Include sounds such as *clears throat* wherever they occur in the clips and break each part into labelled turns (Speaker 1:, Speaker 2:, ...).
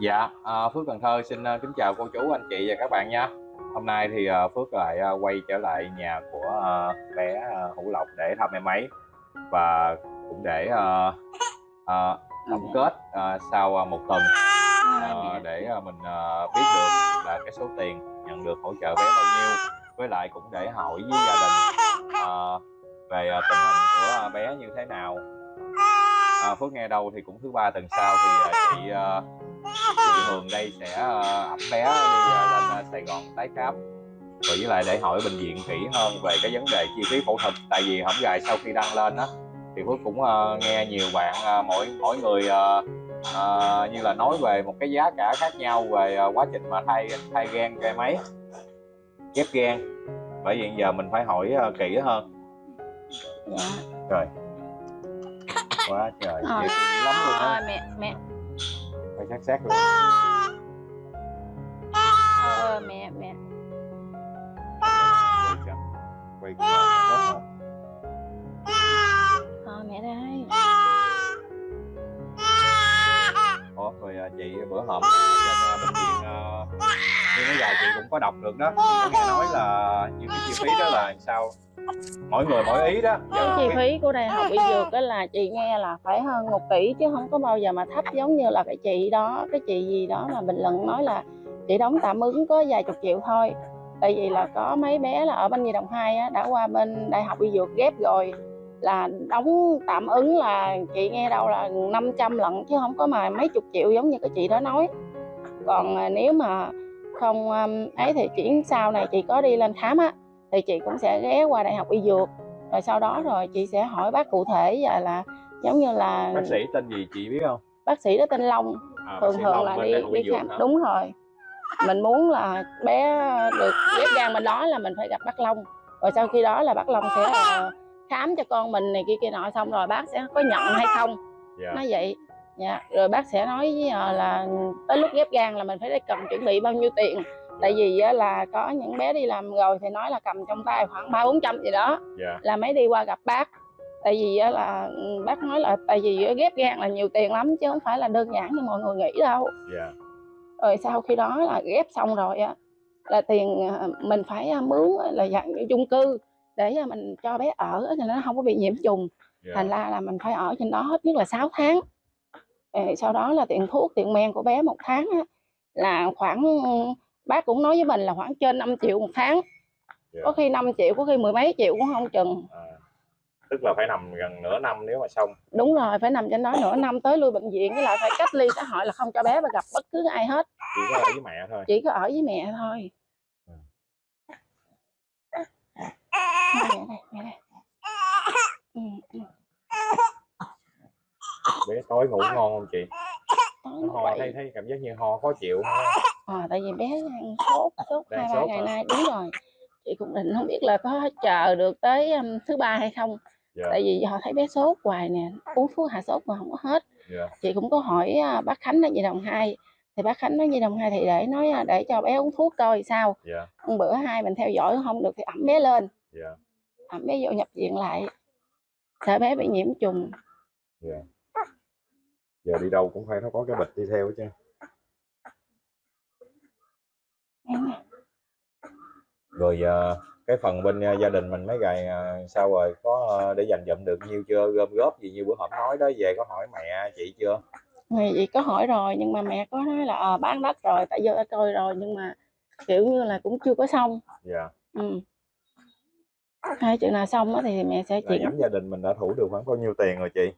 Speaker 1: Dạ, à, Phước Cần Thơ xin à, kính chào cô chú, anh chị và các bạn nha. Hôm nay thì à, Phước lại à, quay trở lại nhà của bé Hữu Lộc để thăm em ấy và cũng để à, à, tổng kết à, sau một tuần à, để mình à, biết được là cái số tiền nhận được hỗ trợ bé bao nhiêu với lại cũng để hỏi với gia đình à, về tình hình của bé như thế nào. À, Phước nghe đâu thì cũng thứ ba tuần sau thì chị à, chị Hường đây sẽ ờ, ẵm bé đi ờ, lên ờ, Sài Gòn tái khám. Rồi với lại để hỏi bệnh viện kỹ hơn về cái vấn đề chi phí phẫu thuật tại vì hổng gài sau khi đăng lên á thì Phước cũng ờ, nghe nhiều bạn ờ, mỗi mỗi người ờ, ờ, như là nói về một cái giá cả khác nhau về ờ, quá trình mà thay thay gan em ấy ghép gan bởi vì giờ mình phải hỏi ờ, kỹ hơn.
Speaker 2: Dạ.
Speaker 1: Trời. Quá trời
Speaker 2: Ờ.
Speaker 1: nhiều lắm luôn á.
Speaker 2: Mẹ mẹ
Speaker 1: phải sát sát luôn.
Speaker 2: Ờ, mẹ mẹ.
Speaker 1: Quay
Speaker 2: ờ, mẹ đây.
Speaker 1: Ủa, rồi à, chị bữa hổm ở trên bệnh viện à, như mấy giờ chị cũng có đọc được đó. Có nghe nói là những cái chi phí đó là sao? Mỗi người mỗi ý đó.
Speaker 2: Cái
Speaker 1: không
Speaker 2: chi phí của đại học y dược đó là chị nghe là phải hơn một tỷ chứ không có bao giờ mà thấp giống như là cái chị đó cái chị gì đó mà bình luận nói là chị đóng tạm ứng có vài chục triệu thôi. Tại vì là có mấy bé là ở bên nhi đồng 2 á, đã qua bên đại học y dược ghép rồi. Là đóng tạm ứng là chị nghe đâu là 500 lận chứ không có mà mấy chục triệu giống như cái chị đó nói. Còn à, nếu mà không um, ấy thì chuyển sau này chị có đi lên khám á thì chị cũng sẽ ghé qua đại học y dược. Rồi sau đó rồi chị sẽ hỏi bác cụ thể và là giống như là
Speaker 1: bác sĩ tên gì chị biết không?
Speaker 2: Bác sĩ đó tên Long.
Speaker 1: À,
Speaker 2: thường thường
Speaker 1: Long
Speaker 2: là đi đi khám.
Speaker 1: hả?
Speaker 2: đúng rồi. Mình muốn là bé được ghép gan bên đó là mình phải gặp bác Long. Rồi sau khi đó là bác Long sẽ ờ, khám cho con mình này kia kia nọ xong rồi bác sẽ có nhận hay không.
Speaker 1: Dạ.
Speaker 2: Nói vậy dạ. rồi bác sẽ nói với ờ, là tới lúc ghép gan là mình phải cần chuẩn bị bao nhiêu tiền. Tại vì á, là có những bé đi làm rồi thì nói là cầm trong tay khoảng ba bốn trăm gì đó
Speaker 1: dạ.
Speaker 2: là mới đi qua gặp bác. Tại vì á, là ừ, bác nói là tại vì ghép gan là nhiều tiền lắm chứ không phải là đơn giản như mọi người nghĩ đâu.
Speaker 1: Dạ.
Speaker 2: Rồi sau khi đó là ghép xong rồi á là tiền à, mình phải à, mướn là dạng chung cư để mình cho bé ở cho nó không có bị nhiễm trùng.
Speaker 1: Dạ.
Speaker 2: Thành ra là mình phải ở trên đó hết nhất là 6 tháng. Ờ, sau đó là tiền thuốc tiền men của bé một tháng á, là khoảng bác cũng nói với mình là khoảng trên 5 triệu một tháng.
Speaker 1: Dạ.
Speaker 2: có khi 5 triệu có khi mười mấy triệu cũng không chừng.
Speaker 1: À, tức là phải nằm gần nửa năm nếu mà xong.
Speaker 2: Đúng rồi phải nằm trên đó nửa năm tới lui bệnh viện với lại phải cách ly xã hội là không cho bé và gặp bất cứ ai hết.
Speaker 1: Chỉ có ở với mẹ thôi.
Speaker 2: Chỉ có ở với mẹ thôi.
Speaker 1: Ừ.
Speaker 2: mẹ đây mẹ. đây ừ, ừ.
Speaker 1: Bé tối ngủ ngon không chị? Nó ho thấy thấy cảm giác như ho khó chịu.
Speaker 2: À, tại vì bé đang sốt sốt hai ba ngày nay đúng rồi. Chị cũng định không biết là có chờ được tới um, thứ ba hay không.
Speaker 1: Dạ.
Speaker 2: Tại vì họ thấy bé sốt hoài nè uống thuốc hạ sốt mà không có hết.
Speaker 1: Dạ.
Speaker 2: Chị cũng có hỏi à, bác Khánh ở Nhi đồng 2 thì bác Khánh nói Nhi đồng 2 thì để nói à, để cho bé uống thuốc coi sao.
Speaker 1: Dạ.
Speaker 2: Hôm bữa hai mình theo dõi không được thì ẩm bé lên.
Speaker 1: Dạ.
Speaker 2: Ẩm bé vô nhập viện lại. Sợ bé bị nhiễm trùng.
Speaker 1: Dạ giờ đi đâu cũng phải nó có cái bịch đi theo chứ rồi ờ, cái phần bên ờ, gia đình mình mấy ngày sao rồi? Có ờ, để dành dụm được nhiêu chưa? Gom góp gì như bữa hổm nói đó về có hỏi mẹ chị chưa?
Speaker 2: Thì chị có hỏi rồi nhưng mà mẹ có nói là ờ, bán đất rồi tại giờ tôi rồi nhưng mà kiểu như là cũng chưa có xong.
Speaker 1: Dạ.
Speaker 2: Ừ. hai chuyện nào xong thì mẹ sẽ chuyển.
Speaker 1: gia đình mình đã thủ được khoảng bao nhiêu tiền rồi chị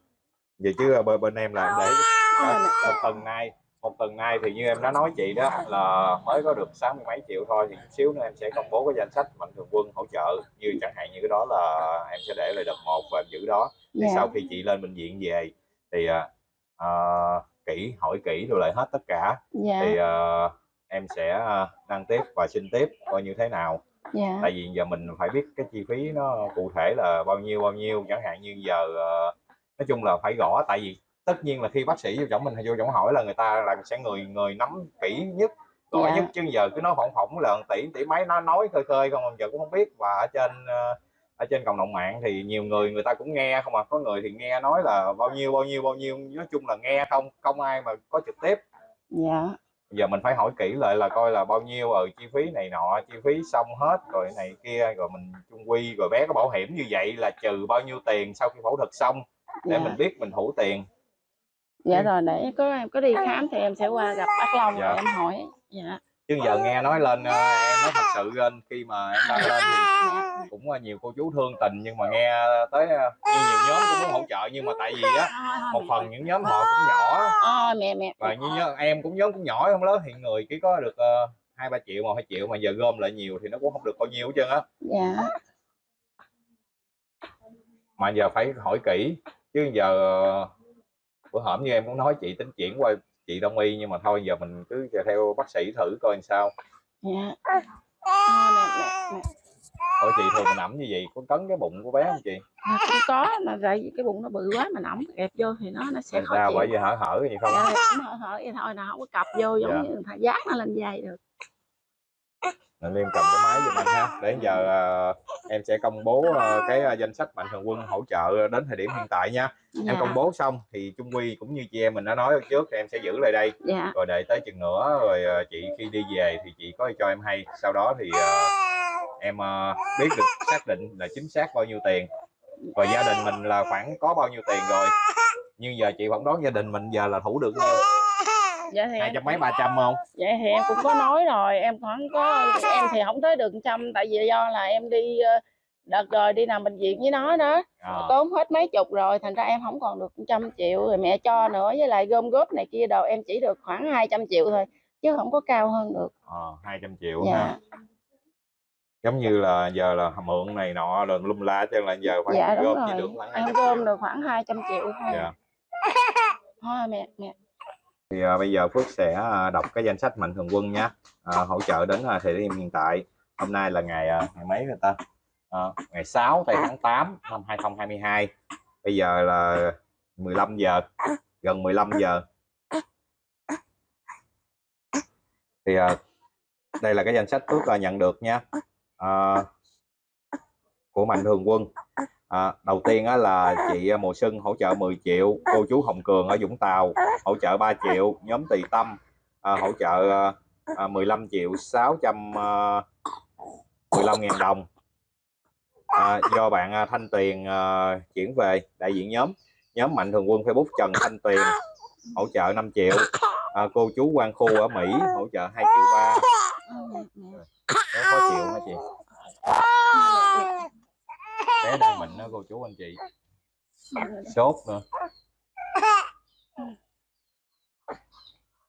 Speaker 1: vậy chứ ờ, bên bên em là để một tuần nay một tuần nay thì như em đã nói chị đó là mới có được sáu mươi mấy triệu thôi thì chút xíu nữa em sẽ công bố cái danh sách mạnh thường quân hỗ trợ. Như chẳng hạn như cái đó là em sẽ để lại đợt một và em giữ đó. Thì
Speaker 2: dạ.
Speaker 1: sau khi chị lên bệnh viện về thì à, kỹ hỏi kỹ rồi lại hết tất cả.
Speaker 2: Dạ.
Speaker 1: Thì à, em sẽ đăng tiếp và xin tiếp coi như thế nào.
Speaker 2: Dạ.
Speaker 1: Tại vì giờ mình phải biết cái chi phí nó cụ thể là bao nhiêu bao nhiêu. Chẳng hạn như giờ ờ, nói chung là phải gõ tại vì tất nhiên là khi bác sĩ vô chổng mình hay vô chổng hỏi là người ta là sẽ người người nắm kỹ nhất gõ
Speaker 2: Dạ.
Speaker 1: nhất chứ giờ cứ nói phỏng phỏng là tỷ tỷ mấy nó nói khơi khơi không giờ cũng không biết. Và ở trên ờ, ở trên cộng đồng mạng thì nhiều người người ta cũng nghe không à. Có người thì nghe nói là bao nhiêu bao nhiêu bao nhiêu nói chung là nghe không không ai mà có trực tiếp.
Speaker 2: Dạ.
Speaker 1: Giờ mình phải hỏi kỹ lại là coi là bao nhiêu ở chi phí này nọ chi phí xong hết rồi này kia rồi mình chung quy rồi bé có bảo hiểm như vậy là trừ bao nhiêu tiền sau khi phẫu thuật xong để
Speaker 2: dạ.
Speaker 1: mình biết mình thủ tiền.
Speaker 2: Dạ
Speaker 1: Ừ.
Speaker 2: rồi để có em có đi khám thì em sẽ qua gặp bác Long
Speaker 1: Dạ.
Speaker 2: rồi em hỏi. Dạ.
Speaker 1: Chứ giờ nghe nói lên ờ, em nói thật sự lên khi mà em đăng lên thì cũng ờ, nhiều cô chú thương tình nhưng mà nghe tới ờ, như nhiều nhóm cũng muốn hỗ trợ nhưng mà tại vì á một phần những nhóm họ cũng nhỏ.
Speaker 2: À, mẹ mẹ
Speaker 1: và như nhớ, em cũng nhóm cũng nhỏ không lớn hiện người chỉ có được hai ba triệu một hai triệu mà giờ gom lại nhiều thì nó cũng không được bao nhiêu hết trơn á.
Speaker 2: Dạ.
Speaker 1: Mà giờ phải hỏi kỹ chứ giờ ờ, bữa hổm như em cũng nói chị tính chuyển qua chị đông y nhưng mà thôi giờ mình cứ theo bác sĩ thử coi làm sao.
Speaker 2: Dạ.
Speaker 1: Hỏi chị thường mình ẩm như vậy có cấn cái bụng của bé không chị?
Speaker 2: À, cũng có mà vì cái bụng nó bự quá mà nóng ẹp vô thì nó nó sẽ khó chịu.
Speaker 1: bởi vì hở hở gì không?
Speaker 2: Dạ, hở hở vậy thôi nào không có cặp vô giống
Speaker 1: Dạ.
Speaker 2: như ta dán nó lên dây được
Speaker 1: Nên Liêm cầm cái máy giùm anh ha. Để giờ ờ, em sẽ công bố ờ, cái ờ, danh sách mạnh thường quân hỗ trợ đến thời điểm hiện tại nha. Em
Speaker 2: dạ.
Speaker 1: công bố xong thì Trung Quy cũng như chị em mình đã nói ở trước thì em sẽ giữ lại đây.
Speaker 2: Dạ.
Speaker 1: Rồi đợi tới chừng nữa rồi chị khi đi về thì chị có cho em hay. Sau đó thì em biết được xác định là chính xác bao nhiêu tiền. Rồi gia đình mình là khoảng có bao nhiêu tiền rồi. Nhưng giờ chị phỏng đoán gia đình mình giờ là thủ được nhiêu
Speaker 2: dạ thì
Speaker 1: hai trăm mấy ba trăm không?
Speaker 2: Vậy thì em cũng có nói rồi em khoảng có em thì không tới được trăm tại vì do là em đi ờ, đợt rồi đi nằm bệnh viện với nó đó.
Speaker 1: À,
Speaker 2: tốn hết mấy chục rồi thành ra em không còn được trăm triệu rồi mẹ cho nữa với lại gom góp này kia đồ em chỉ được khoảng 200 triệu thôi chứ không có cao hơn được.
Speaker 1: Ờ, hai trăm triệu
Speaker 2: dạ.
Speaker 1: ha. Giống như là giờ là mượn này nọ rồi lum la cho là giờ phải
Speaker 2: dạ
Speaker 1: gom chỉ được khoảng hai
Speaker 2: em
Speaker 1: trăm
Speaker 2: gom
Speaker 1: triệu
Speaker 2: được khoảng 200 triệu thôi.
Speaker 1: Dạ.
Speaker 2: thôi mẹ mẹ
Speaker 1: thì à, bây giờ Phước sẽ à, đọc cái danh sách mạnh thường quân nhé à, hỗ trợ đến à, thời điểm hiện tại. Hôm nay là ngày à, ngày mấy người ta? À, ngày 6 tây tháng 8 năm 2022 bây giờ là 15 giờ gần 15 giờ. Thì à, đây là cái danh sách Phước à, nhận được nha à, của mạnh thường quân à, đầu tiên á, là chị à, Mùa Xuân hỗ trợ 10 triệu cô chú Hồng Cường ở Vũng Tàu hỗ trợ 3 triệu nhóm Tỳ Tâm à, hỗ trợ à, 15 triệu 615 à, ngàn đồng. À, do bạn à, Thanh Tuyền à, chuyển về đại diện nhóm nhóm Mạnh Thường Quân Facebook Trần Thanh Tuyền hỗ trợ 5 triệu à, cô chú Quang Khu ở Mỹ hỗ trợ 2 triệu 3
Speaker 2: Ờ, mẹ,
Speaker 1: khó chịu hả chị? Bé đang bệnh đó cô chú anh chị. Sốt nữa.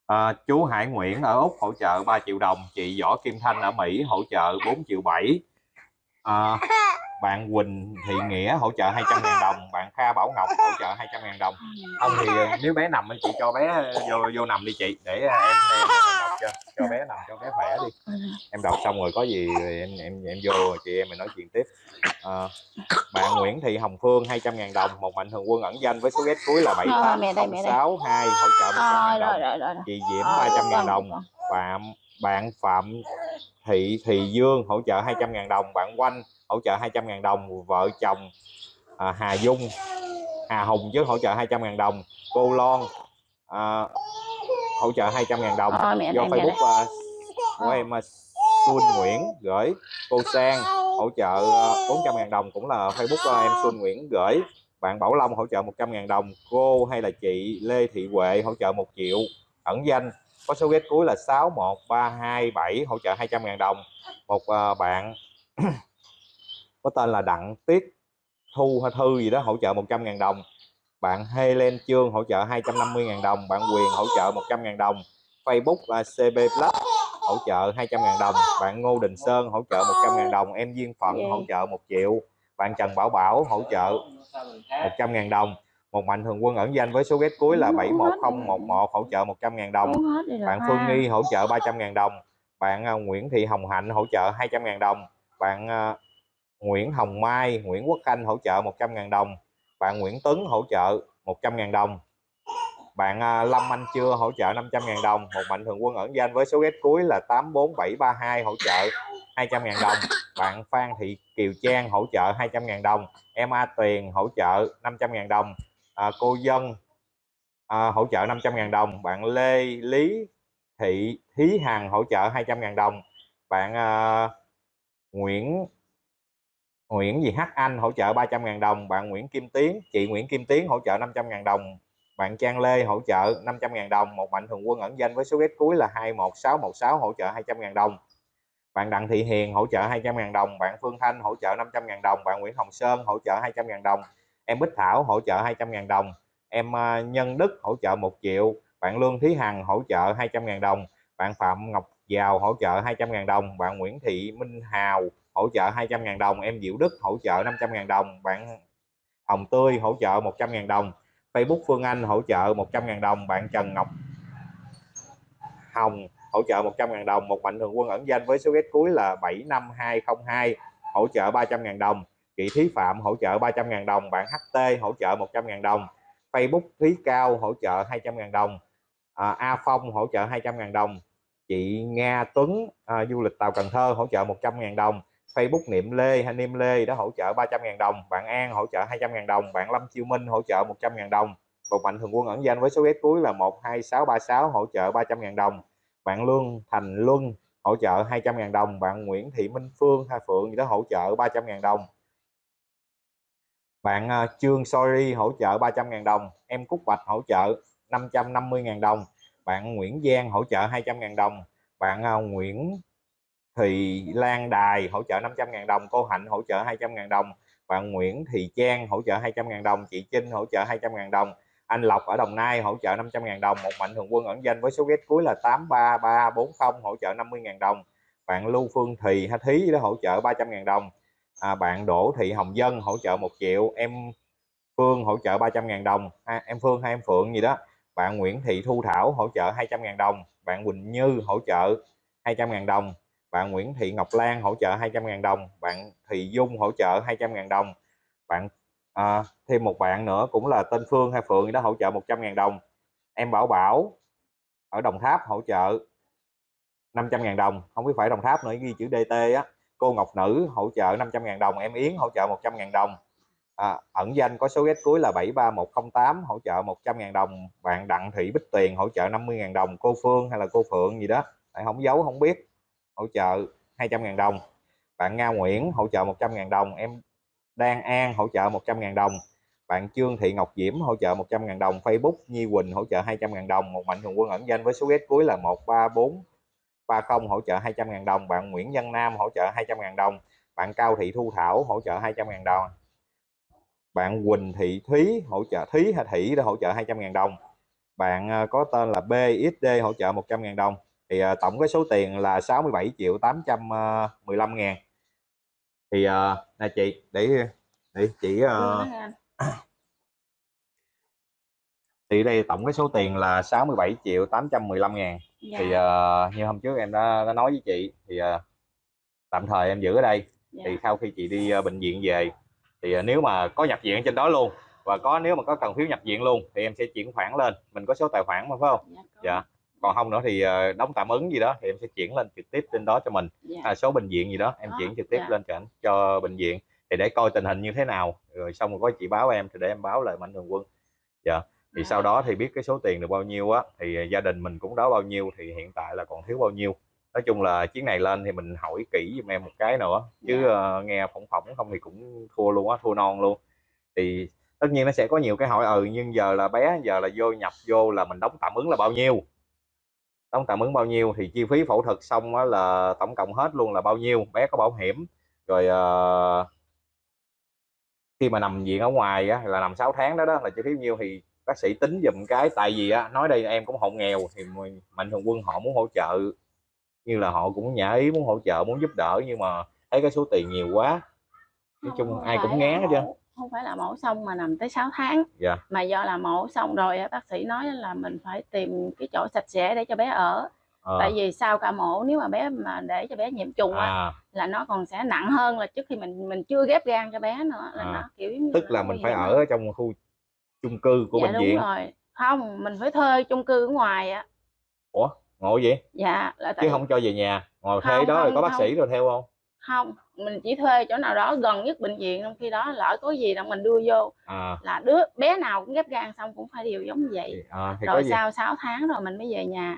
Speaker 1: À, chú Hải Nguyễn ở Úc hỗ trợ 3 triệu đồng chị Võ Kim Thanh ở Mỹ hỗ trợ 4 triệu 7 à, bạn Quỳnh Thị Nghĩa hỗ trợ 200 ngàn đồng bạn Kha Bảo Ngọc hỗ trợ 200 ngàn đồng. Không thì ờ, nếu bé nằm thì chị cho bé vô vô nằm đi chị để ờ, em em, cho cho bé nằm cho bé khỏe đi.
Speaker 2: Ờ,
Speaker 1: em đọc xong rồi có gì thì em em em vô chị em mình nói chuyện tiếp. À, bạn Nguyễn Thị Hồng Phương 200 ngàn đồng một mạnh thường quân ẩn danh với số ghét cuối là
Speaker 2: Ờ, đây.
Speaker 1: 78062 hỗ trợ 100
Speaker 2: Ờ,
Speaker 1: ngàn
Speaker 2: rồi
Speaker 1: đồng.
Speaker 2: rồi rồi rồi.
Speaker 1: chị Diễm
Speaker 2: Ờ,
Speaker 1: 300 ngàn
Speaker 2: vâng,
Speaker 1: đồng.
Speaker 2: vâng.
Speaker 1: bạn Phạm Thị Thị Dương hỗ trợ 200 ngàn đồng. Bạn Oanh hỗ trợ 200 ngàn đồng. Vợ chồng à, Hà Dung Hà Hùng chứ hỗ trợ 200 ngàn đồng. Cô Lon à, hỗ trợ 200 ngàn đồng
Speaker 2: Ờ, mẹ
Speaker 1: do. Facebook à, của em Xuân Nguyễn gửi cô Sang hỗ trợ à, 400 ngàn đồng cũng là Facebook à, em Xuân Nguyễn gửi. Bạn Bảo Long hỗ trợ 100 ngàn đồng cô hay là chị Lê Thị Huệ hỗ trợ 1 triệu. Ẩn danh có số ghét cuối là 61327 hỗ trợ 200 ngàn đồng. Một bạn *clears throat* có tên là Đặng Tiết Thu hay Thư gì đó hỗ trợ 100 ngàn đồng bạn Helen Trương hỗ trợ 250 ngàn đồng bạn Quyền hỗ trợ 100 ngàn đồng Facebook là CB Plus hỗ trợ 200 ngàn đồng bạn Ngô Đình Sơn hỗ trợ 100 ngàn đồng em Duyên Phận
Speaker 2: Dạ.
Speaker 1: hỗ trợ 1 triệu bạn Trần Bảo Bảo hỗ trợ 100 ngàn đồng một mạnh thường quân ẩn danh với số ghét cuối là
Speaker 2: Uống hết
Speaker 1: 71011 hỗ trợ 100 ngàn đồng bạn. Phương Nghi hỗ trợ 300 ngàn đồng bạn à, Nguyễn Thị Hồng Hạnh hỗ trợ 200 ngàn đồng bạn à, Nguyễn Hồng Mai Nguyễn Quốc Khanh hỗ trợ 100 ngàn đồng bạn Nguyễn Tuấn hỗ trợ 100.000 đồng. Bạn à, Lâm Anh Chưa hỗ trợ 500.000 đồng. Một mạnh thường quân ẩn danh với số ghét cuối là 84732 hỗ trợ 200.000 đồng. Bạn Phan Thị Kiều Trang hỗ trợ 200.000 đồng. Em A Tuyền hỗ trợ 500.000 đồng. À, cô Dân à, hỗ trợ 500.000 đồng. Bạn Lê Lý Thị Thí Hằng hỗ trợ 200.000 đồng. Bạn à, Nguyễn Nguyễn gì H Anh hỗ trợ 300.000 đồng bạn Nguyễn Kim Tiến chị Nguyễn Kim Tiến hỗ trợ 500.000 đồng bạn Trang Lê hỗ trợ 500.000 đồng một mạnh thường quân ẩn danh với số ghét cuối là 21616 hỗ trợ 200.000 đồng bạn Đặng Thị Hiền hỗ trợ 200.000 đồng bạn Phương Thanh hỗ trợ 500.000 đồng bạn Nguyễn Hồng Sơn hỗ trợ 200.000 đồng em Bích Thảo hỗ trợ 200.000 đồng em Nhân Đức hỗ trợ 1 triệu bạn Lương Thí Hằng hỗ trợ 200.000 đồng bạn Phạm Ngọc Giàu hỗ trợ 200.000 đồng bạn Nguyễn Thị Minh Hào hỗ trợ 200.000 đồng em Diệu Đức hỗ trợ 500.000 đồng bạn Hồng Tươi hỗ trợ 100.000 đồng Facebook Phương Anh hỗ trợ 100.000 đồng bạn Trần Ngọc Hồng hỗ trợ 100.000 đồng một mạnh thường quân ẩn danh với số ghét cuối là 75202 hỗ trợ 300.000 đồng chị Thí Phạm hỗ trợ 300.000 đồng bạn HT hỗ trợ 100.000 đồng Facebook Thúy Cao hỗ trợ 200.000 đồng à, A Phong hỗ trợ 200.000 đồng chị Nga Tuấn à, du lịch tàu Cần Thơ hỗ trợ 100.000 đồng Facebook Niệm Lê hay Niêm Lê đã hỗ trợ 300.000 đồng, bạn An hỗ trợ 200.000 đồng, bạn Lâm Chiêu Minh hỗ trợ 100.000 đồng, một mạnh thường quân ẩn danh với số ghét cuối là 12636 hỗ trợ 300.000 đồng, bạn Lương Thành Luân hỗ trợ 200.000 đồng, bạn Nguyễn Thị Minh Phương Hà Phượng đã hỗ trợ 300.000 đồng. Bạn à, Trương Sorry hỗ trợ 300.000 đồng, em Cúc Bạch hỗ trợ 550.000 đồng, bạn Nguyễn Giang hỗ trợ 200.000 đồng, bạn à, Nguyễn thì Lan Đài hỗ trợ 500.000 đồng cô Hạnh hỗ trợ 200.000 đồng bạn Nguyễn Thị Trang hỗ trợ 200.000 đồng chị Trinh hỗ trợ 200.000 đồng anh Lộc ở Đồng Nai hỗ trợ 500.000 đồng một mạnh thường quân ẩn danh với số ghét cuối là 83340 hỗ trợ 50.000 đồng bạn Lưu Phương Thùy Hà Thí đó hỗ trợ 300.000 đồng à, bạn Đỗ Thị Hồng Dân hỗ trợ 1 triệu em Phương hỗ trợ 300.000 đồng à, em Phương hay em Phượng gì đó bạn Nguyễn Thị Thu Thảo hỗ trợ 200.000 đồng bạn Quỳnh Như hỗ trợ 200.000 đồng bạn Nguyễn Thị Ngọc Lan hỗ trợ 200.000 đồng bạn Thị Dung hỗ trợ 200.000 đồng bạn à, thêm một bạn nữa cũng là tên Phương hay Phượng đó hỗ trợ 100.000 đồng. Em Bảo Bảo ở Đồng Tháp hỗ trợ 500.000 đồng không biết phải Đồng Tháp nữa ghi chữ DT á. Cô Ngọc Nữ hỗ trợ 500.000 đồng em Yến hỗ trợ 100.000 đồng. À, ẩn danh có số ghét cuối là 73108 hỗ trợ 100.000 đồng bạn Đặng Thị Bích Tiền hỗ trợ 50.000 đồng cô Phương hay là cô Phượng gì đó tại không giấu không biết hỗ trợ 200.000 đồng bạn Nga Nguyễn hỗ trợ 100.000 đồng em Đan An hỗ trợ 100.000 đồng bạn Trương Thị Ngọc Diễm hỗ trợ 100.000 đồng Facebook Nhi Quỳnh hỗ trợ 200.000 đồng một mạnh thường quân ẩn danh với số ghét cuối là 134 30 hỗ trợ 200.000 đồng bạn Nguyễn Văn Nam hỗ trợ 200.000 đồng bạn Cao Thị Thu Thảo hỗ trợ 200.000 đồng bạn Quỳnh Thị Thúy hỗ trợ Thúy hay Thị đã hỗ trợ 200.000 đồng bạn có tên là BXD hỗ trợ 100.000 đồng thì uh, tổng cái số tiền là 67 triệu 815 ngàn. Thì uh, nè chị để để chị uh, thì đây tổng cái số tiền là 67 triệu 815 ngàn. Dạ. thì uh, như hôm trước em đã, đã nói với chị thì uh, tạm thời em giữ ở đây. Dạ. thì sau khi chị đi uh, bệnh viện về thì uh, nếu mà có nhập viện trên đó luôn và có nếu mà có cần phiếu nhập viện luôn thì em sẽ chuyển khoản lên. Mình có số tài khoản mà phải không? Dạ, dạ còn không nữa thì ờ, đóng tạm ứng gì đó thì em sẽ chuyển lên trực tiếp trên đó cho mình yeah. Dạ. à, số bệnh viện gì đó em chuyển trực tiếp yeah. Dạ. lên cho cho bệnh viện thì để coi tình hình như thế nào rồi xong rồi có chị báo em thì để em báo lại mạnh thường quân dạ thì yeah. sau đó thì biết cái số tiền được bao nhiêu á thì ờ, gia đình mình cũng đó bao nhiêu thì hiện tại là còn thiếu bao nhiêu nói chung là chuyến này lên thì mình hỏi kỹ giùm em một cái nữa chứ yeah. Dạ. uh, nghe phỏng phỏng không thì cũng thua luôn á thua non luôn thì tất nhiên nó sẽ có nhiều cái hỏi ừ nhưng giờ là bé giờ là vô nhập vô là mình đóng tạm ứng là bao nhiêu đóng tạm ứng bao nhiêu thì chi phí phẫu thuật xong á là tổng cộng hết luôn là bao nhiêu bé có bảo hiểm. Rồi uh, khi mà nằm viện ở ngoài á, là nằm 6 tháng đó đó là chi phí nhiêu thì bác sĩ tính dùm cái tại vì á, nói đây em cũng hộ nghèo thì mạnh thường quân họ muốn hỗ trợ như là họ cũng nhã ý muốn hỗ trợ muốn giúp đỡ nhưng mà thấy cái số tiền nhiều quá. Nói chung ai cũng ngán hết trơn
Speaker 2: không phải là mổ xong mà nằm tới 6 tháng
Speaker 1: dạ.
Speaker 2: mà do là mổ xong rồi bác sĩ nói là mình phải tìm cái chỗ sạch sẽ để cho bé ở à. tại vì sau ca mổ nếu mà bé mà để cho bé nhiễm trùng à. là nó còn sẽ nặng hơn là trước khi mình mình chưa ghép gan cho bé nữa là à. nó kiểu
Speaker 1: tức là, là mình phải ở nữa. trong khu chung cư của
Speaker 2: dạ,
Speaker 1: bệnh
Speaker 2: đúng
Speaker 1: viện
Speaker 2: rồi không mình phải thuê chung cư ở ngoài á
Speaker 1: ủa ngộ vậy
Speaker 2: dạ
Speaker 1: là tại... chứ không cho về nhà ngồi thuê đó không, rồi có bác không. sĩ rồi theo không
Speaker 2: không mình chỉ thuê chỗ nào đó gần nhất bệnh viện trong khi đó lỡ có gì là mình đưa vô
Speaker 1: à,
Speaker 2: là đứa bé nào cũng ghép gan xong cũng phải đều giống như vậy
Speaker 1: à, thì
Speaker 2: rồi
Speaker 1: gì
Speaker 2: sau 6 tháng rồi mình mới về nhà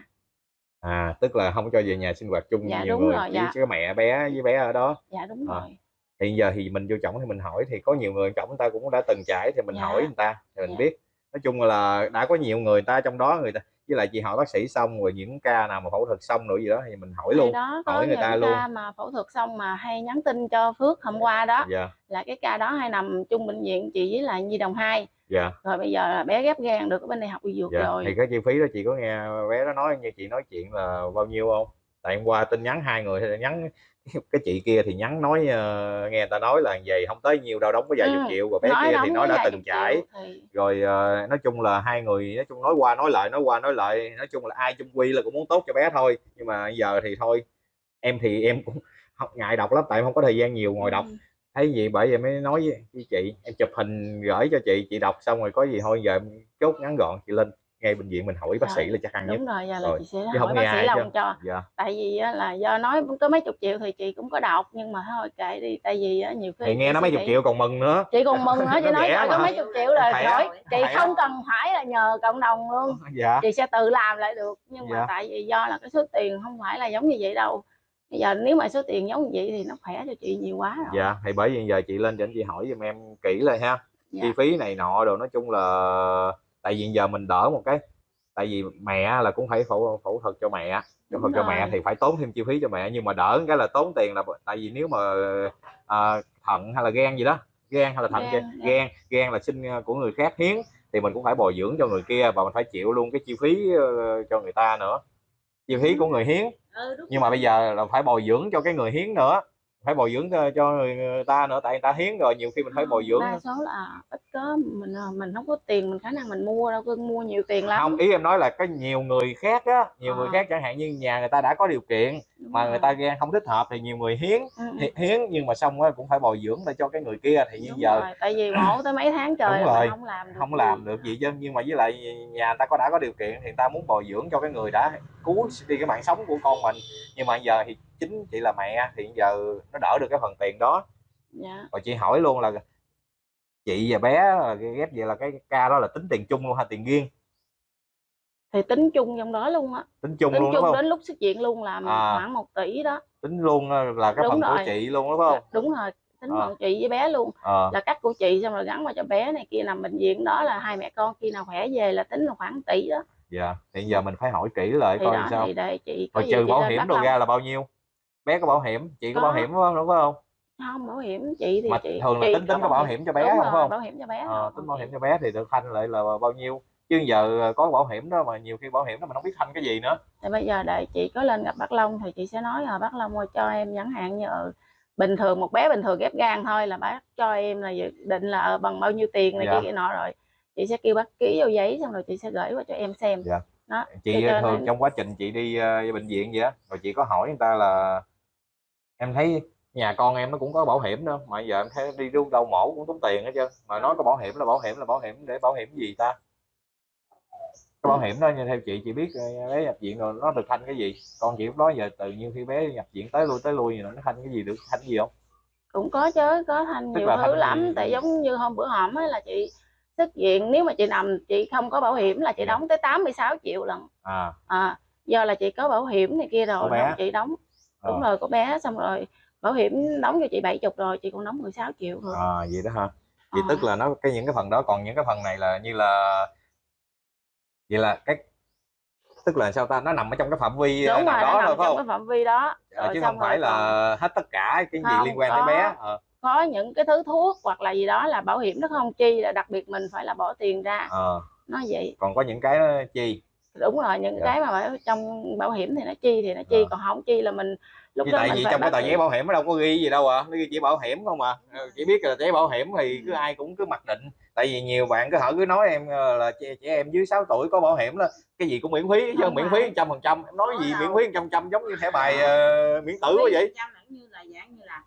Speaker 1: à tức là không cho về nhà sinh hoạt chung
Speaker 2: Dạ,
Speaker 1: nhiều
Speaker 2: đúng
Speaker 1: người
Speaker 2: rồi,
Speaker 1: chỉ
Speaker 2: dạ.
Speaker 1: có mẹ bé với bé ở đó
Speaker 2: dạ đúng
Speaker 1: À.
Speaker 2: rồi
Speaker 1: hiện giờ thì mình vô chổng thì mình hỏi thì có nhiều người chổng người ta cũng đã từng trải thì mình
Speaker 2: Dạ.
Speaker 1: hỏi người ta thì mình
Speaker 2: Dạ.
Speaker 1: biết nói chung là đã có nhiều người ta trong đó người ta với lại chị hỏi bác sĩ xong rồi những ca nào mà phẫu thuật xong rồi gì đó thì mình hỏi
Speaker 2: Hay
Speaker 1: luôn
Speaker 2: đó
Speaker 1: hỏi người ta luôn.
Speaker 2: ca mà phẫu thuật xong mà hay nhắn tin cho Phước hôm qua đó
Speaker 1: dạ.
Speaker 2: là cái ca đó hay nằm chung bệnh viện chị với lại Nhi đồng 2
Speaker 1: dạ.
Speaker 2: Rồi bây giờ là bé ghép gan được ở bên đại học y dược
Speaker 1: dạ
Speaker 2: rồi.
Speaker 1: thì cái chi phí đó chị có nghe bé nó nói như chị nói chuyện là bao nhiêu không? Tại hôm qua tin nhắn hai người thì nhắn *laughs* cái chị kia thì nhắn nói ờ, nghe người ta nói là vậy không tới nhiêu đâu đóng có vài
Speaker 2: Ừ,
Speaker 1: chục triệu. Và bé
Speaker 2: nói
Speaker 1: kia thì nói đã từng trải.
Speaker 2: triệu thì
Speaker 1: rồi ờ, nói chung là hai người nói chung nói qua nói lại nói qua nói lại nói chung là ai chung quy là cũng muốn tốt cho bé thôi. Nhưng mà giờ thì thôi em thì em cũng *laughs* không, ngại đọc lắm tại em không có thời gian nhiều ngồi đọc.
Speaker 2: Ừ.
Speaker 1: thấy gì bởi vậy mới nói với, chị em chụp hình gửi cho chị chị đọc xong rồi có gì thôi giờ em chốt ngắn gọn chị lên ngay bệnh viện mình hỏi bác sĩ là chắc ăn nhất.
Speaker 2: đúng rồi giờ là
Speaker 1: Rồi,
Speaker 2: chị sẽ
Speaker 1: chứ không
Speaker 2: hỏi
Speaker 1: nghe
Speaker 2: bác sĩ lòng cho.
Speaker 1: Dạ.
Speaker 2: Tại vì á, là do nói có mấy chục triệu thì chị cũng có đọc nhưng mà thôi kệ đi tại vì á, nhiều khi
Speaker 1: thì nghe nó mấy chục triệu còn mừng nữa.
Speaker 2: Chị còn mừng nữa chị *laughs*
Speaker 1: Nó
Speaker 2: nói trời có
Speaker 1: mà.
Speaker 2: mấy chục triệu rồi
Speaker 1: Khỏe,
Speaker 2: hỏi chị không cần phải là nhờ cộng đồng luôn. *laughs*
Speaker 1: Dạ.
Speaker 2: Chị sẽ tự làm lại được nhưng mà
Speaker 1: Dạ.
Speaker 2: tại vì do là cái số tiền không phải là giống như vậy đâu. Bây giờ nếu mà số tiền giống như vậy thì nó khỏe cho chị nhiều quá rồi.
Speaker 1: Dạ thì bởi vì giờ chị lên cho anh chị hỏi giùm em kỹ lại ha.
Speaker 2: Dạ.
Speaker 1: chi phí này nọ đồ nói chung là tại vì giờ mình đỡ một cái tại vì mẹ là cũng phải phẫu phẫu thuật cho mẹ phẫu thuật cho mẹ thì phải tốn thêm chi phí cho mẹ nhưng mà đỡ cái là tốn tiền là tại vì nếu mà à, thận hay là gan gì đó gan hay là thận
Speaker 2: Gan,
Speaker 1: gan
Speaker 2: dạ.
Speaker 1: gan là sinh của người khác hiến thì mình cũng phải bồi dưỡng cho người kia và mình phải chịu luôn cái chi phí ờ, cho người ta nữa. Chi phí của người hiến.
Speaker 3: Ừ,
Speaker 1: nhưng mà bây giờ là phải bồi dưỡng cho cái người hiến nữa phải bồi dưỡng cho- người, người ta nữa tại người ta hiến rồi nhiều khi mình phải bồi dưỡng
Speaker 2: đa số là ít có mình à, mình không có tiền mình khả năng mình mua đâu cưng mua nhiều tiền lắm
Speaker 1: không ý em nói là có nhiều người khác á nhiều người
Speaker 2: À.
Speaker 1: khác chẳng hạn như nhà người ta đã có điều kiện
Speaker 2: Đúng
Speaker 1: mà
Speaker 2: rồi.
Speaker 1: người ta gan không thích hợp thì nhiều người hiến
Speaker 2: Ừ,
Speaker 1: hi- hiến nhưng mà xong á cũng phải bồi dưỡng để cho cái người kia thì như
Speaker 2: đúng
Speaker 1: giờ
Speaker 2: rồi. tại vì mổ tới mấy tháng trời
Speaker 1: Đúng rồi.
Speaker 2: không làm được
Speaker 1: không
Speaker 2: gì.
Speaker 1: làm được gì chứ nhưng mà với lại nhà người ta có đã có điều kiện thì người ta muốn bồi dưỡng cho cái người đã cứu đi cái mạng sống của con mình nhưng mà giờ thì chính chị là mẹ thì giờ nó đỡ được cái phần tiền đó
Speaker 2: dạ
Speaker 1: rồi chị hỏi luôn là chị và bé là ghép vậy là cái ca đó là tính tiền chung luôn hay tiền riêng?
Speaker 2: Thì tính chung trong đó luôn á.
Speaker 1: Tính chung
Speaker 2: tính
Speaker 1: luôn đúng
Speaker 2: chung
Speaker 1: không?
Speaker 2: đến lúc xuất viện luôn là
Speaker 1: À.
Speaker 2: khoảng một tỷ đó.
Speaker 1: Tính luôn là cái
Speaker 2: Đúng
Speaker 1: phần của
Speaker 2: rồi.
Speaker 1: chị luôn đúng không?
Speaker 2: Đúng rồi tính
Speaker 1: À.
Speaker 2: chị với bé luôn.
Speaker 1: Ờ.
Speaker 2: Là cắt của chị xong rồi gắn vào cho bé này kia nằm bệnh viện đó là hai mẹ con khi nào khỏe về là tính là khoảng tỷ đó.
Speaker 1: Dạ thì giờ mình phải hỏi kỹ lại
Speaker 2: thì
Speaker 1: coi
Speaker 2: đó
Speaker 1: sao.
Speaker 2: thì để chị có
Speaker 1: trừ bảo hiểm đồ ra là bao nhiêu? Bé có bảo hiểm chị có,
Speaker 2: Có.
Speaker 1: bảo hiểm đúng không? Đúng không
Speaker 2: bảo hiểm chị thì
Speaker 1: mà
Speaker 2: chị
Speaker 1: thường là
Speaker 2: chị
Speaker 1: tính tính có bảo hiểm cho bé
Speaker 2: Đúng
Speaker 1: không
Speaker 2: rồi,
Speaker 1: không
Speaker 2: bảo hiểm cho bé
Speaker 1: Ờ,
Speaker 2: thôi.
Speaker 1: tính bảo hiểm cho bé thì được thanh lại là bao nhiêu chứ giờ có bảo hiểm đó mà nhiều khi bảo hiểm đó mình không biết thanh cái gì nữa
Speaker 2: thì bây giờ đợi chị có lên gặp bác Long thì chị sẽ nói là bác Long ơi cho em chẳng hạn như ờ, bình thường một bé bình thường ghép gan thôi là bác cho em là dự định là ờ, bằng bao nhiêu tiền này
Speaker 1: Dạ.
Speaker 2: kia nọ rồi chị sẽ kêu bác ký vào giấy xong rồi chị sẽ gửi qua cho em xem
Speaker 1: Dạ.
Speaker 2: đó
Speaker 1: chị
Speaker 2: nên
Speaker 1: thường
Speaker 2: em-
Speaker 1: trong quá trình chị đi ờ, bệnh viện vậy á rồi chị có hỏi người ta là em thấy nhà con em nó cũng có bảo hiểm nữa mà giờ em thấy đi đâu đâu mổ cũng tốn tiền hết trơn. Mà nói có bảo hiểm là bảo hiểm là bảo hiểm để bảo hiểm gì ta? Cái bảo hiểm đó như theo chị chị biết ờ, bé nhập viện rồi nó được thanh cái gì? Con chị lúc đó giờ tự nhiên khi bé nhập viện tới lui tới lui gì nó thanh cái gì được thanh gì không?
Speaker 2: Cũng có chứ có thanh
Speaker 1: Tức
Speaker 2: nhiều thứ lắm.
Speaker 1: Gì?
Speaker 2: tại giống như hôm bữa hổm á là chị xuất viện nếu mà chị nằm chị không có bảo hiểm là chị
Speaker 1: Dạ.
Speaker 2: đóng tới 86 triệu lần
Speaker 1: à.
Speaker 2: À, do là chị có bảo hiểm này kia rồi
Speaker 1: bé.
Speaker 2: chị đóng. Đúng
Speaker 1: ờ,
Speaker 2: rồi của bé xong rồi bảo hiểm đóng cho chị 70 rồi chị còn đóng 16 triệu rồi
Speaker 1: à vậy đó ha vậy
Speaker 2: Ờ.
Speaker 1: tức là nó cái những cái phần đó còn những cái phần này là như là vậy là cái tức là sao ta? Nó nằm ở trong cái phạm vi
Speaker 2: đúng
Speaker 1: nào
Speaker 2: rồi
Speaker 1: đó thôi phải
Speaker 2: trong
Speaker 1: không?
Speaker 2: cái phạm vi đó.
Speaker 1: Ờ,
Speaker 2: Rồi
Speaker 1: chứ không phải
Speaker 2: rồi còn
Speaker 1: là hết tất cả cái gì
Speaker 2: Không,
Speaker 1: liên quan
Speaker 2: có.
Speaker 1: tới bé ờ,
Speaker 2: có những cái thứ thuốc hoặc là gì đó là bảo hiểm nó không? Chi là đặc biệt mình phải là bỏ tiền ra.
Speaker 1: Ờ.
Speaker 2: nó vậy.
Speaker 1: Còn có những cái nó chi
Speaker 2: đúng rồi những
Speaker 1: Dạ.
Speaker 2: cái mà bảo- trong bảo hiểm thì nó chi thì nó chi
Speaker 1: Ờ.
Speaker 2: còn không chi là mình lúc
Speaker 1: Vì
Speaker 2: đó
Speaker 1: tại
Speaker 2: mình
Speaker 1: vì trong cái tờ giấy bảo hiểm nó đâu có ghi gì đâu à nó ghi chỉ bảo hiểm không à. Ờ, chỉ biết là giấy bảo hiểm thì cứ ai cũng cứ mặc định. Tại vì nhiều bạn cứ hỏi cứ nói em ờ, là trẻ, trẻ em dưới 6 tuổi có bảo hiểm đó cái gì cũng miễn phí chứ
Speaker 2: Không
Speaker 1: miễn phí trăm phần trăm em nói gì
Speaker 3: đâu.
Speaker 1: miễn phí trăm trăm giống như thẻ bài ờ, miễn tử quá vậy?
Speaker 3: là như là dạng như là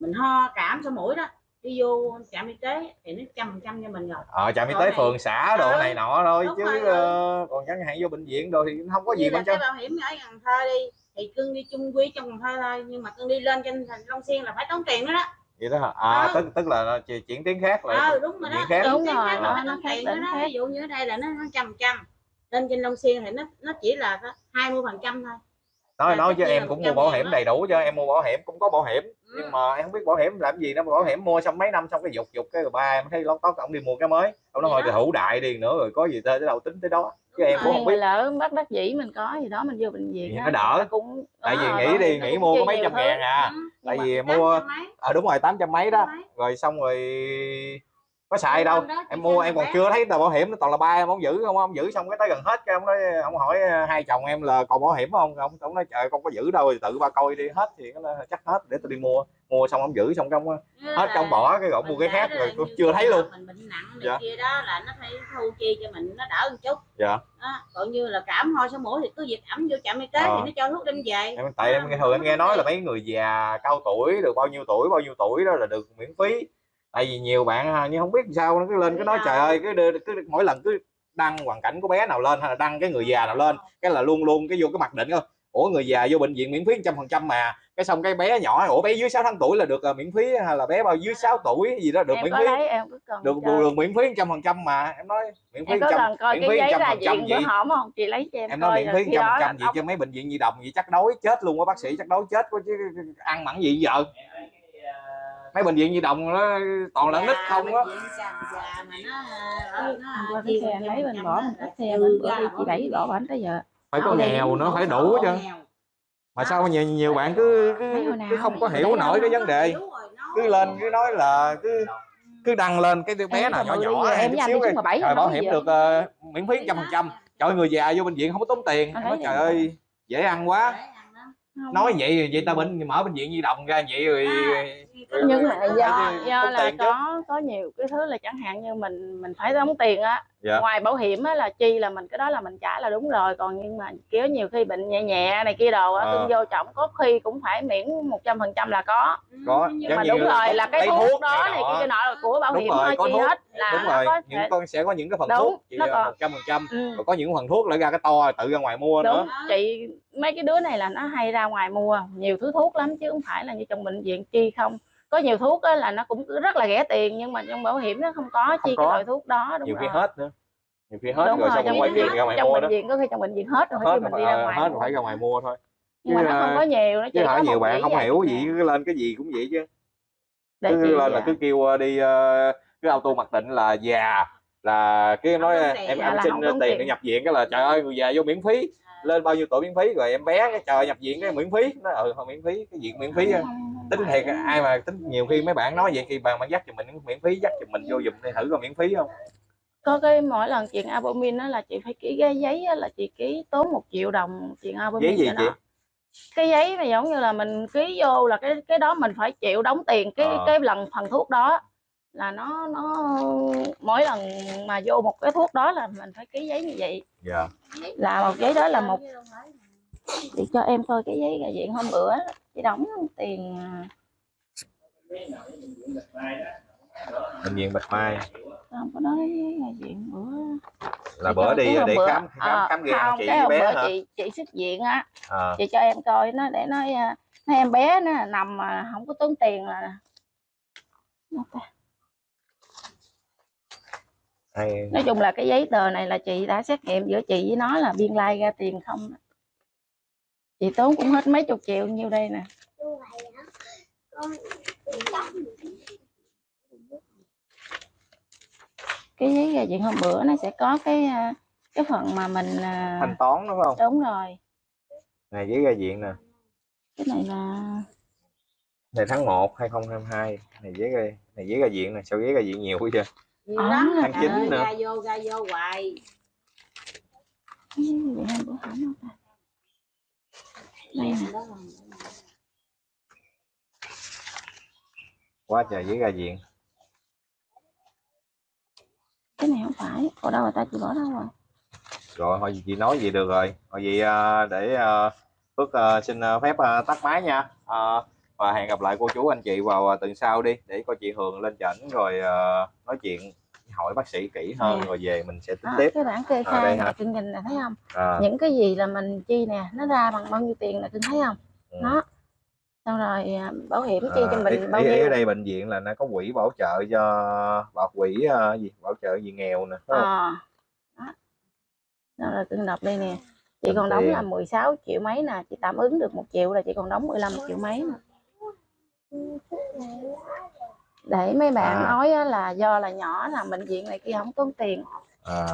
Speaker 3: mình ho cảm số mũi đó đi vô trạm y tế thì nó trăm phần trăm cho mình rồi
Speaker 1: ờ trạm y tế phường xã đồ
Speaker 3: Ừ.
Speaker 1: này nọ thôi
Speaker 3: Đúng
Speaker 1: chứ
Speaker 3: rồi,
Speaker 1: ờ, còn chẳng hạn vô bệnh viện rồi thì không có gì
Speaker 3: như là
Speaker 1: bên trong
Speaker 3: bảo hiểm ở Cần Thơ đi thì cưng đi chung quy trong Cần Thơ thôi nhưng mà cưng đi lên trên thành Long Xuyên là phải tốn tiền nữa đó
Speaker 1: vậy đó hả à
Speaker 3: Ừ.
Speaker 1: tức tức là nó chỉ- chuyển tiếng khác lại
Speaker 3: ờ đúng rồi đó
Speaker 1: khác.
Speaker 2: Đúng rồi,
Speaker 3: khác
Speaker 2: nó-
Speaker 3: phải
Speaker 2: nó khác
Speaker 3: tiền nữa
Speaker 2: tỉnh
Speaker 3: đó
Speaker 2: khác.
Speaker 3: ví dụ như ở đây là nó trăm trăm lên trên Long Xuyên thì nó nó chỉ là hai mươi phần trăm thôi
Speaker 1: nói
Speaker 3: là
Speaker 1: nói
Speaker 3: nhiên
Speaker 1: em
Speaker 3: là
Speaker 1: cũng mua bảo hiểm
Speaker 3: đó.
Speaker 1: đầy đủ cho em mua bảo hiểm cũng có bảo hiểm
Speaker 3: Ừ.
Speaker 1: nhưng mà em không biết bảo hiểm làm gì nó bảo hiểm mua xong mấy năm xong cái dục dục cái rồi ba em thấy lót tót ông đi mua cái mới. Ông nói thôi thì hữu đại đi nữa rồi có gì tới tới đâu tính tới đó. Chứ em cũng không biết.
Speaker 2: Lỡ bắt đắc dĩ mình có gì đó mình vô bệnh viện
Speaker 1: nó đỡ.
Speaker 2: cũng
Speaker 1: tại vì
Speaker 2: ờ,
Speaker 1: nghĩ đi nghĩ mua có mấy trăm ngàn à.
Speaker 3: Ừ.
Speaker 1: tại vì mua
Speaker 3: mấy,
Speaker 1: ờ đúng rồi tám trăm mấy đó. Rồi xong rồi có xài đâu.
Speaker 3: đó
Speaker 1: em mua em còn chưa thấy tờ bảo hiểm nó toàn là ba em không giữ không ông giữ xong cái tới gần hết cái ông nói ông hỏi ờ, hai chồng em là còn bảo hiểm không? Ông ông nói trời con có giữ đâu thì tự ba coi đi hết thì nó chắc hết để tôi đi mua. Mua xong ông giữ xong trong hết trong bỏ cái gọn mua cái khác rồi tôi chưa thấy luôn.
Speaker 3: mình bệnh nặng
Speaker 1: Dạ.
Speaker 3: kia đó là nó phải thu chi cho mình nó đỡ một chút.
Speaker 1: Dạ.
Speaker 3: Đó. còn như là cảm ho số mũi thì cứ việc ẩm vô trạm y tế
Speaker 1: Ờ.
Speaker 3: thì nó cho thuốc đem về.
Speaker 1: Em tại em nghe thường em nghe nói là mấy người già cao tuổi được bao nhiêu tuổi bao nhiêu tuổi đó là được miễn phí tại vì nhiều bạn ha, nhưng không biết sao nó cứ lên cái nói trời ơi cứ, đưa, cứ mỗi lần cứ đăng hoàn cảnh của bé nào lên hay là đăng cái người già nào lên cái là luôn luôn cái vô cái mặc định thôi ủa người già vô bệnh viện miễn phí trăm phần trăm mà. Cái xong cái bé nhỏ ủa bé dưới 6 tháng tuổi là được ờ, miễn phí hay là bé bao dưới 6 tuổi gì đó được
Speaker 2: em
Speaker 1: miễn phí?
Speaker 2: lấy em
Speaker 1: được
Speaker 2: cho-
Speaker 1: được, được miễn phí trăm phần trăm mà. Em nói miễn phí trăm miễn phí trăm phần trăm gì?
Speaker 2: không? Chị lấy cho em,
Speaker 1: em nói miễn phí trăm phần trăm gì chứ mấy bệnh viện di động gì chắc đói chết luôn á bác sĩ chắc đói chết quá chứ ăn mặn gì giờ mấy bệnh viện di động nó toàn là nít không á.
Speaker 3: nó nó
Speaker 2: cái xe anh lấy bên bỏ mình cắt xe
Speaker 3: Ừ,
Speaker 2: bên bữa đi chị đẩy bỏ bánh tới giờ.
Speaker 1: Phải có nghèo nữa phải đủ chứ. Mà sao nhiều nhiều bạn cứ cứ, cứ không có hiểu nổi cái
Speaker 3: Nó
Speaker 1: vấn đề.
Speaker 3: nó-
Speaker 1: cứ lên cứ nói là cứ cứ đăng lên cái bé nào nhỏ nhỏ
Speaker 2: em
Speaker 1: chút xíu cái
Speaker 2: rồi
Speaker 1: bảo hiểm được ờ, miễn phí trăm phần trăm trời người già vô bệnh viện không có tốn tiền
Speaker 2: Anh
Speaker 1: nói trời ơi dễ ăn quá. Nói vậy vậy ta bệnh mở bệnh viện di động ra vậy rồi
Speaker 2: nhưng mà do do là có có nhiều cái thứ là chẳng hạn như mình mình phải đóng tiền á
Speaker 1: Dạ.
Speaker 2: ngoài bảo hiểm á là chi là mình cái đó là mình trả là đúng rồi còn nhưng mà kiểu nhiều khi bệnh nhẹ nhẹ này kia đồ á cưng vô trọng có khi cũng phải miễn một trăm phần trăm là có.
Speaker 1: Có,
Speaker 3: nhưng
Speaker 1: giống
Speaker 2: mà đúng rồi là cái thuốc,
Speaker 1: thuốc
Speaker 2: đó
Speaker 1: này
Speaker 2: kia nọ là của bảo
Speaker 1: Đúng
Speaker 2: hiểm
Speaker 1: rồi,
Speaker 2: thôi
Speaker 1: có
Speaker 2: chi
Speaker 1: thuốc.
Speaker 2: hết. Là
Speaker 1: đúng rồi
Speaker 2: có
Speaker 1: những
Speaker 2: thể-
Speaker 1: con sẽ có những cái phần
Speaker 2: Đúng,
Speaker 1: thuốc
Speaker 2: còn-
Speaker 1: một trăm phần trăm
Speaker 2: ừ.
Speaker 1: rồi có những phần thuốc lại ra cái to tự ra ngoài mua nữa.
Speaker 2: Đúng chị mấy cái đứa này là nó hay ra ngoài mua nhiều thứ thuốc lắm chứ không phải là như trong bệnh viện chi không có nhiều thuốc á là nó cũng rất là rẻ tiền nhưng mà trong bảo hiểm nó không có chi
Speaker 1: có.
Speaker 2: cái loại thuốc đó đúng
Speaker 1: nhiều khi
Speaker 2: rồi.
Speaker 1: hết nữa. Nhiều khi hết
Speaker 2: đúng
Speaker 1: rồi
Speaker 2: rồi trong bệnh
Speaker 1: viện ra ngoài
Speaker 2: trong
Speaker 1: mua
Speaker 2: bệnh viện có khi trong bệnh viện hết rồi
Speaker 1: hết
Speaker 2: khi mình đi ra
Speaker 1: rồi,
Speaker 2: ngoài
Speaker 1: hết rồi phải ra ngoài mua thôi.
Speaker 2: Nhưng mà nó không có nhiều nó chỉ
Speaker 1: chứ
Speaker 2: có
Speaker 1: hỏi nhiều bạn không hiểu gì cứ lên cái gì cũng vậy chứ.
Speaker 2: Để
Speaker 1: cứ lên là
Speaker 2: à,
Speaker 1: cứ kêu đi cứ auto mặc định là già là cái nói
Speaker 3: Không
Speaker 1: em em xin
Speaker 2: không
Speaker 1: tiền để nhập viện cái là trời ơi người già vô miễn phí. Lên bao nhiêu tuổi miễn phí rồi em bé cái trời nhập viện cái miễn phí. Nó ừ thôi miễn phí cái viện miễn phí
Speaker 2: không- không
Speaker 1: tính thiệt ai mà tính nhiều khi mấy bạn nói vậy khi bạn bạn dắt cho mình miễn phí dắt cho mình vô giùm đi thử coi miễn phí không?
Speaker 2: Có cái mỗi lần chuyện albumin đó là chị phải ký cái giấy á, là chị ký tốn một triệu đồng chuyện albumin
Speaker 1: giấy gì
Speaker 2: cho
Speaker 1: chị?
Speaker 2: Nó. cái giấy mà giống như là mình ký vô là cái cái đó mình phải chịu đóng tiền cái
Speaker 1: Ờ.
Speaker 2: cái lần phần thuốc đó. Là nó nó mỗi lần mà vô một cái thuốc đó là mình phải ký giấy như vậy.
Speaker 1: Dạ.
Speaker 2: Là một giấy đó là một chị cho em coi cái giấy ra viện hôm bữa chị đóng tiền à,
Speaker 1: bệnh viện bạch mai.
Speaker 2: Không có nói ra viện bữa.
Speaker 1: Là
Speaker 2: Chị
Speaker 1: bữa đi để
Speaker 2: bữa-
Speaker 1: khám khám
Speaker 2: ờ,
Speaker 1: khám gan chị
Speaker 2: cái
Speaker 1: bé
Speaker 2: bữa
Speaker 1: hả?
Speaker 2: chị chị xuất viện á.
Speaker 1: À,
Speaker 2: chị cho em coi nó để nói à, nói em bé nó nằm mà không có tốn tiền là Nó
Speaker 1: hay.
Speaker 2: Nói chung là cái giấy tờ này là chị đã xét nghiệm giữa chị với nó là biên lai ra tiền không chị tốn cũng hết mấy chục triệu nhiêu đây nè. Cái giấy ra viện hôm bữa nó sẽ có cái à, cái phần mà mình à,
Speaker 1: thanh toán đúng không?
Speaker 2: Đúng rồi.
Speaker 1: Này giấy ra viện nè.
Speaker 2: Cái này là
Speaker 1: này tháng 1 2022 này giấy ra này giấy ra viện nè. Sao giấy ra viện nhiều quá chưa
Speaker 3: nhiều
Speaker 2: Ờ,
Speaker 3: lắm
Speaker 1: tháng chín nữa.
Speaker 3: ra vô ra vô hoài
Speaker 2: cái giấy ra viện hôm bữa hỏng không ta đây
Speaker 1: quá trời giấy ra viện.
Speaker 2: Cái này không phải. Ở đâu rồi ta chị bỏ đâu rồi.
Speaker 1: Rồi thôi chị nói gì được rồi. Thôi vậy à, để à, Phước à, xin phép tắt máy nha. Và hẹn gặp lại cô chú anh chị vào tuần sau đi. Để coi chị Hường lên chảnh rồi nói chuyện hỏi bác sĩ kỹ hơn
Speaker 2: Nè.
Speaker 1: rồi về mình sẽ tính
Speaker 2: đó,
Speaker 1: tiếp.
Speaker 2: cái bảng kê
Speaker 1: À,
Speaker 2: khai nè cưng nhìn nè thấy không?
Speaker 1: À,
Speaker 2: những cái gì là mình chi nè nó ra bằng bao nhiêu tiền nè cưng thấy không?
Speaker 1: Ừ.
Speaker 2: đó. Xong rồi à, bảo hiểm chi cho
Speaker 1: À,
Speaker 2: mình
Speaker 1: ý,
Speaker 2: bao
Speaker 1: ý, ý
Speaker 2: nhiêu?
Speaker 1: ở đây bệnh viện là nó có quỹ bảo trợ cho bảo quỹ ờ, gì bảo trợ gì nghèo nè
Speaker 2: à, đó. đó là cưng đọc đây nè. Chị còn đóng
Speaker 1: tiền.
Speaker 2: là 16 triệu mấy nè chị tạm ứng được một triệu là chị còn đóng 15 triệu mấy nè để mấy bạn
Speaker 1: À.
Speaker 2: nói á, là do là nhỏ là bệnh viện này kia không tốn tiền.
Speaker 1: À,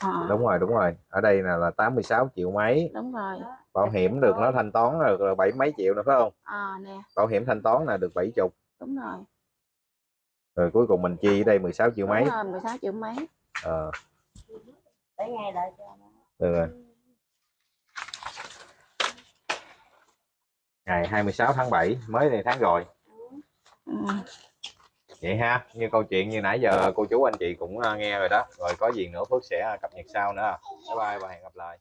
Speaker 2: à,
Speaker 1: đúng rồi đúng rồi. Ở đây là là 86 triệu mấy.
Speaker 2: Đúng rồi.
Speaker 1: Bảo hiểm được nó thanh toán được là bảy mấy triệu nữa phải không?
Speaker 2: À nè.
Speaker 1: Bảo hiểm thanh toán là được 70
Speaker 2: đúng rồi.
Speaker 1: Rồi cuối cùng mình chi ở đây 16 triệu mấy?
Speaker 2: đúng rồi 16 triệu mấy.
Speaker 1: Ờ,
Speaker 2: để ngay đợi cho nó.
Speaker 1: Được rồi. Ngày 26 tháng 7 mới này tháng rồi.
Speaker 2: Ừ
Speaker 1: vậy ha, như câu chuyện như nãy giờ cô chú anh chị cũng à, nghe rồi đó. Rồi có gì nữa Phước sẽ à, cập nhật sau nữa. Bye bye và hẹn gặp lại.